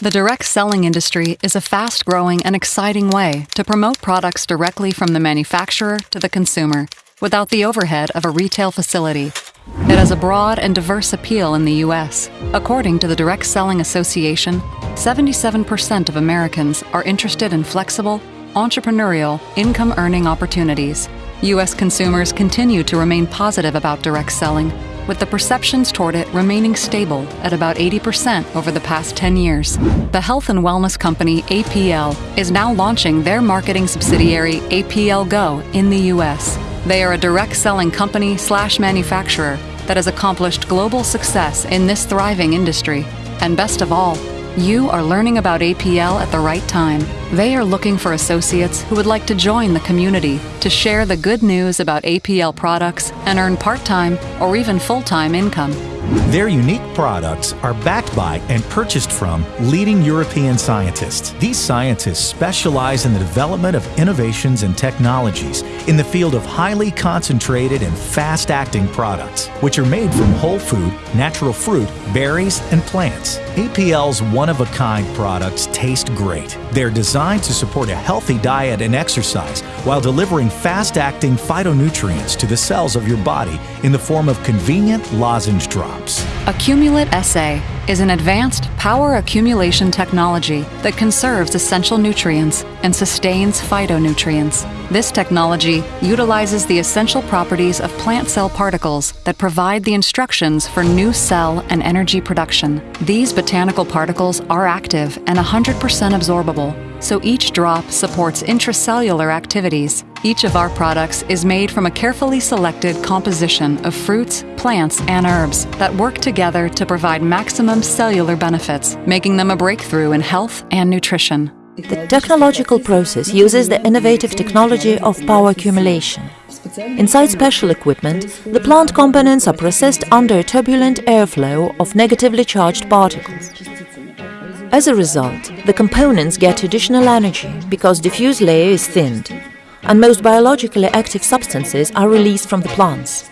The direct selling industry is a fast growing and exciting way to promote products directly from the manufacturer to the consumer without the overhead of a retail facility. It has a broad and diverse appeal in the U.S. According to the Direct Selling Association, 77% of Americans are interested in flexible, entrepreneurial, income earning opportunities. U.S. consumers continue to remain positive about direct selling, with the perceptions toward it remaining stable at about 80% over the past 10 years. The health and wellness company APL is now launching their marketing subsidiary APL Go in the U.S. They are a direct selling company slash manufacturer that has accomplished global success in this thriving industry. And best of all, you are learning about APL at the right time. They are looking for associates who would like to join the community to share the good news about APL products and earn part time or even full time income. Their unique products are backed by and purchased from leading European scientists. These scientists specialize in the development of innovations and technologies in the field of highly concentrated and fast acting products, which are made from whole food, natural fruit, berries, and plants. APL's one of a kind products taste great. They're designed to support a healthy diet and exercise while delivering fast acting phytonutrients to the cells of your body in the form of convenient lozenge drops. Accumulate SA is an advanced power accumulation technology that conserves essential nutrients and sustains phytonutrients. This technology utilizes the essential properties of plant cell particles that provide the instructions for new cell and energy production. These botanical particles are active and 100% absorbable, so each drop supports intracellular activities. Each of our products is made from a carefully selected composition of fruits, plants, and herbs that work together to provide maximum cellular benefits, making them a breakthrough in health and nutrition. The technological process uses the innovative technology of power accumulation. Inside special equipment, the plant components are processed under a turbulent airflow of negatively charged particles. As a result, the components get additional energy because diffuse layer is thinned, and most biologically active substances are released from the plants.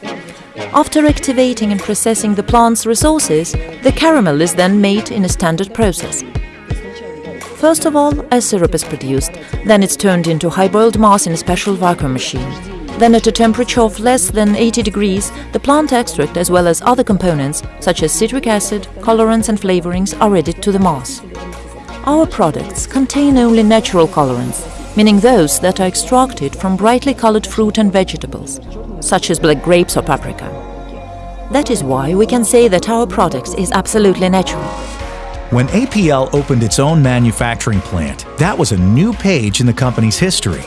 After activating and processing the plant's resources, the caramel is then made in a standard process. First of all, a syrup is produced, then it's turned into high-boiled mass in a special vacuum machine. Then at a temperature of less than 80 degrees, the plant extract as well as other components, such as citric acid, colorants and flavorings are added to the mass. Our products contain only natural colorants, meaning those that are extracted from brightly colored fruit and vegetables, such as black grapes or paprika. That is why we can say that our products is absolutely natural. When APL opened its own manufacturing plant, that was a new page in the company's history.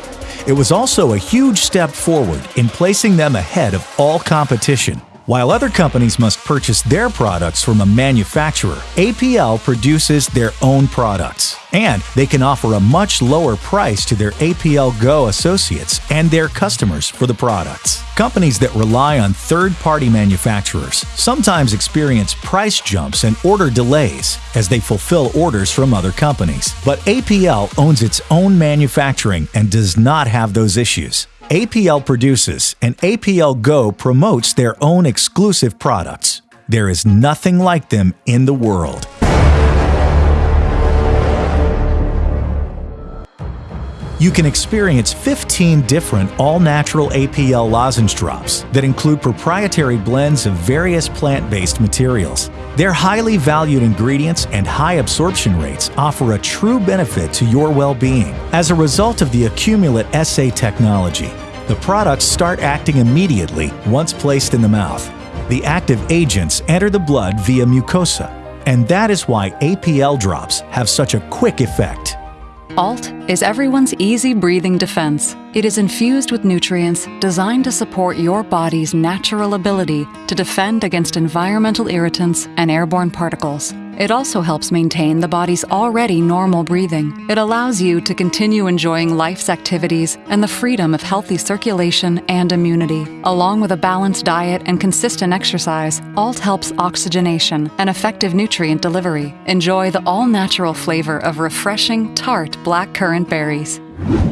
It was also a huge step forward in placing them ahead of all competition. While other companies must purchase their products from a manufacturer, APL produces their own products. And they can offer a much lower price to their APL Go associates and their customers for the products. Companies that rely on third party manufacturers sometimes experience price jumps and order delays as they fulfill orders from other companies. But APL owns its own manufacturing and does not have those issues. APL produces and APL Go promotes their own exclusive products. There is nothing like them in the world. You can experience 15 different all-natural APL lozenge drops that include proprietary blends of various plant-based materials. Their highly valued ingredients and high absorption rates offer a true benefit to your well-being. As a result of the Accumulate SA technology, the products start acting immediately once placed in the mouth. The active agents enter the blood via mucosa, and that is why APL drops have such a quick effect. ALT is everyone's easy breathing defense. It is infused with nutrients designed to support your body's natural ability to defend against environmental irritants and airborne particles. It also helps maintain the body's already normal breathing. It allows you to continue enjoying life's activities and the freedom of healthy circulation and immunity. Along with a balanced diet and consistent exercise, ALT helps oxygenation and effective nutrient delivery. Enjoy the all natural flavor of refreshing, tart black currant berries.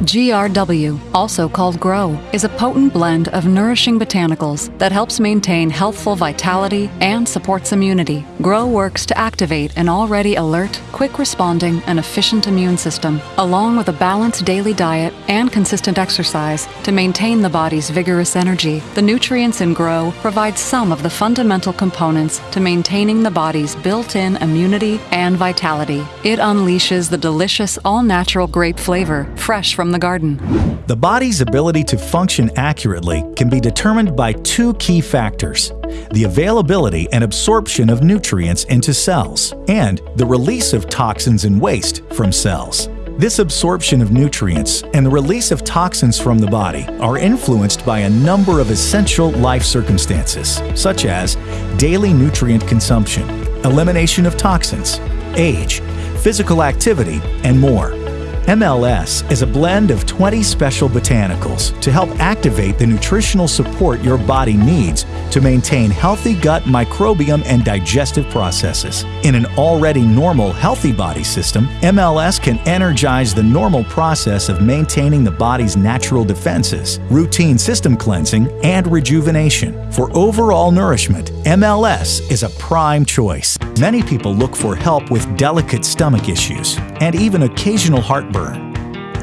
GRW, also called GROW, is a potent blend of nourishing botanicals that helps maintain healthful vitality and supports immunity. GROW works to activate an already alert, quick responding, and efficient immune system, along with a balanced daily diet and consistent exercise to maintain the body's vigorous energy. The nutrients in GROW provide some of the fundamental components to maintaining the body's built in immunity and vitality. It unleashes the delicious, all natural grape flavor, fresh from the garden. The body's ability to function accurately can be determined by two key factors the availability and absorption of nutrients into cells, and the release of toxins and waste from cells. This absorption of nutrients and the release of toxins from the body are influenced by a number of essential life circumstances, such as daily nutrient consumption, elimination of toxins, age, physical activity, and more. MLS is a blend of 20 special botanicals to help activate the nutritional support your body needs to maintain healthy gut microbiome and digestive processes. In an already normal, healthy body system, MLS can energize the normal process of maintaining the body's natural defenses, routine system cleansing, and rejuvenation. For overall nourishment, MLS is a prime choice. Many people look for help with delicate stomach issues and even occasional heartburn.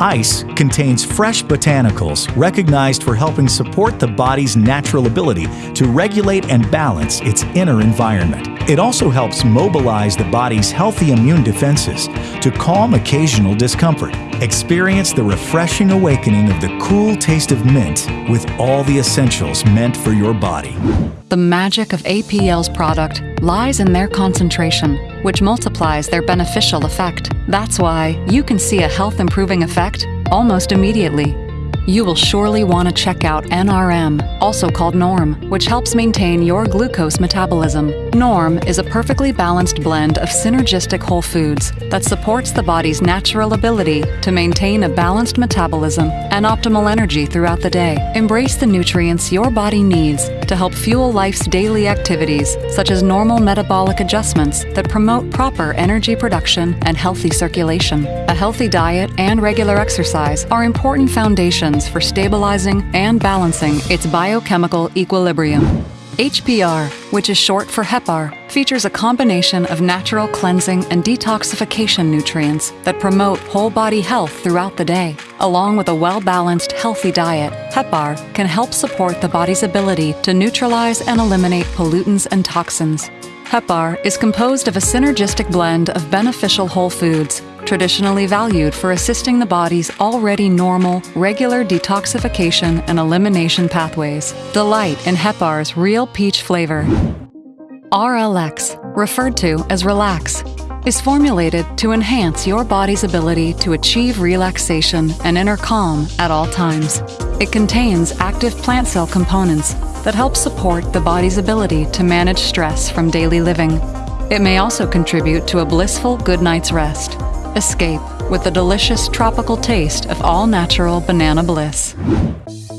Ice contains fresh botanicals recognized for helping support the body's natural ability to regulate and balance its inner environment. It also helps mobilize the body's healthy immune defenses to calm occasional discomfort. Experience the refreshing awakening of the cool taste of mint with all the essentials meant for your body. The magic of APL's product lies in their concentration, which multiplies their beneficial effect. That's why you can see a health improving effect almost immediately. You will surely want to check out NRM, also called NORM, which helps maintain your glucose metabolism. NORM is a perfectly balanced blend of synergistic whole foods that supports the body's natural ability to maintain a balanced metabolism and optimal energy throughout the day. Embrace the nutrients your body needs to help fuel life's daily activities, such as normal metabolic adjustments that promote proper energy production and healthy circulation. A healthy diet and regular exercise are important foundations for stabilizing and balancing its biochemical equilibrium. HPR, which is short for HEPAR, features a combination of natural cleansing and detoxification nutrients that promote whole body health throughout the day. Along with a well balanced, healthy diet, HEPAR can help support the body's ability to neutralize and eliminate pollutants and toxins. HEPAR is composed of a synergistic blend of beneficial whole foods, traditionally valued for assisting the body's already normal, regular detoxification and elimination pathways. Delight in HEPAR's real peach flavor. RLX, referred to as Relax, is formulated to enhance your body's ability to achieve relaxation and inner calm at all times. It contains active plant cell components that help support the body's ability to manage stress from daily living. It may also contribute to a blissful good night's rest. Escape with the delicious tropical taste of all natural banana bliss.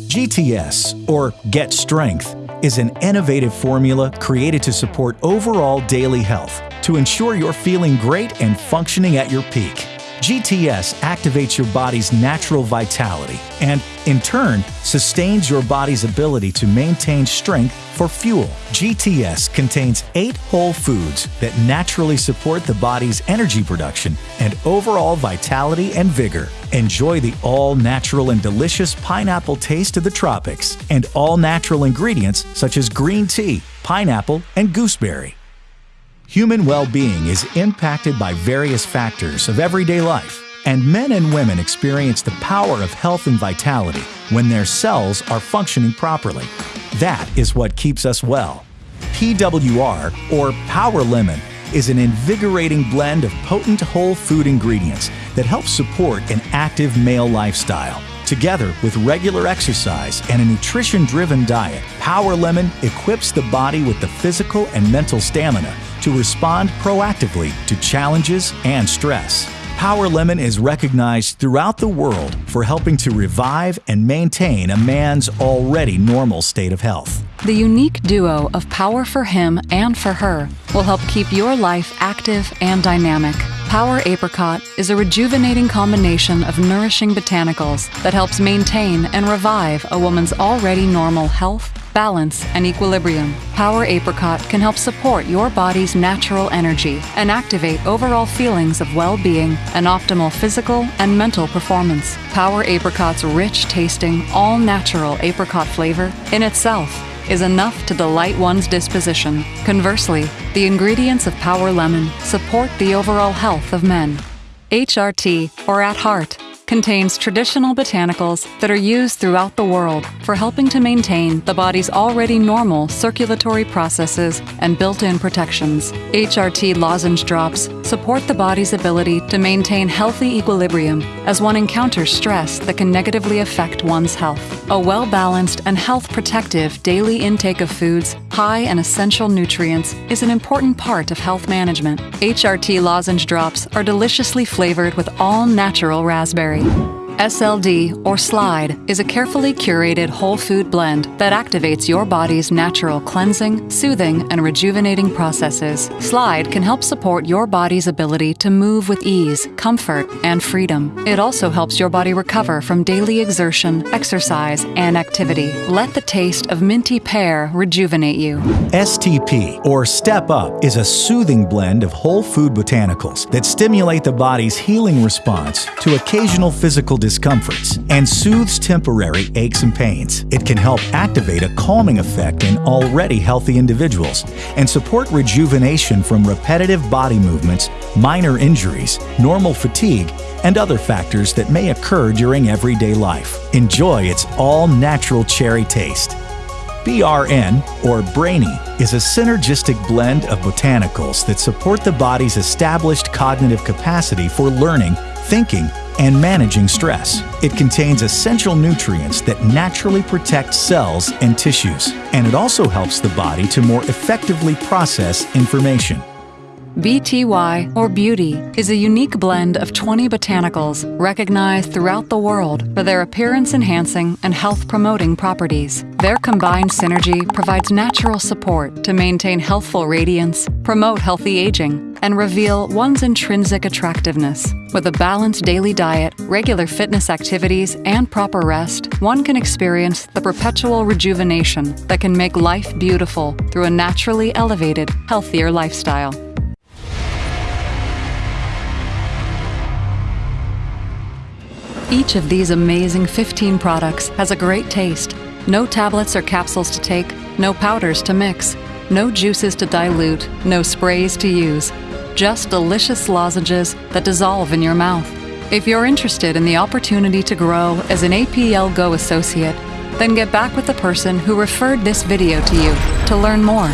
GTS, or Get Strength, is an innovative formula created to support overall daily health to ensure you're feeling great and functioning at your peak. GTS activates your body's natural vitality and, in turn, sustains your body's ability to maintain strength for fuel. GTS contains eight whole foods that naturally support the body's energy production and overall vitality and vigor. Enjoy the all natural and delicious pineapple taste of the tropics and all natural ingredients such as green tea, pineapple, and gooseberry. Human well being is impacted by various factors of everyday life, and men and women experience the power of health and vitality when their cells are functioning properly. That is what keeps us well. PWR, or Power Lemon, is an invigorating blend of potent whole food ingredients that help support an active male lifestyle. Together with regular exercise and a nutrition driven diet, Power Lemon equips the body with the physical and mental stamina to respond proactively to challenges and stress. Power Lemon is recognized throughout the world for helping to revive and maintain a man's already normal state of health. The unique duo of power for him and for her will help keep your life active and dynamic. Power Apricot is a rejuvenating combination of nourishing botanicals that helps maintain and revive a woman's already normal health, balance, and equilibrium. Power Apricot can help support your body's natural energy and activate overall feelings of well being and optimal physical and mental performance. Power Apricot's rich tasting, all natural apricot flavor in itself is enough to delight one's disposition. Conversely, the ingredients of Power Lemon support the overall health of men. HRT, or At Heart, contains traditional botanicals that are used throughout the world for helping to maintain the body's already normal circulatory processes and built in protections. HRT lozenge drops support the body's ability to maintain healthy equilibrium as one encounters stress that can negatively affect one's health. A well balanced and health protective daily intake of foods high in essential nutrients is an important part of health management. HRT lozenge drops are deliciously flavored with all natural raspberry. SLD, or Slide, is a carefully curated whole food blend that activates your body's natural cleansing, soothing, and rejuvenating processes. Slide can help support your body's ability to move with ease, comfort, and freedom. It also helps your body recover from daily exertion, exercise, and activity. Let the taste of minty pear rejuvenate you. STP, or Step Up, is a soothing blend of whole food botanicals that stimulate the body's healing response to occasional physical discomforts and soothes temporary aches and pains. It can help activate a calming effect in already healthy individuals and support rejuvenation from repetitive body movements, minor injuries, normal fatigue, and other factors that may occur during everyday life. Enjoy its all natural cherry taste. BRN, or Brainy, is a synergistic blend of botanicals that support the body's established cognitive capacity for learning, thinking, and managing stress. It contains essential nutrients that naturally protect cells and tissues, and it also helps the body to more effectively process information. BTY, or Beauty, is a unique blend of 20 botanicals recognized throughout the world for their appearance enhancing and health promoting properties. Their combined synergy provides natural support to maintain healthful radiance, promote healthy aging, and reveal one's intrinsic attractiveness. With a balanced daily diet, regular fitness activities, and proper rest, one can experience the perpetual rejuvenation that can make life beautiful through a naturally elevated, healthier lifestyle. Each of these amazing 15 products has a great taste. No tablets or capsules to take, no powders to mix, no juices to dilute, no sprays to use. Just delicious lozenges that dissolve in your mouth. If you're interested in the opportunity to grow as an APL Go associate, then get back with the person who referred this video to you to learn more.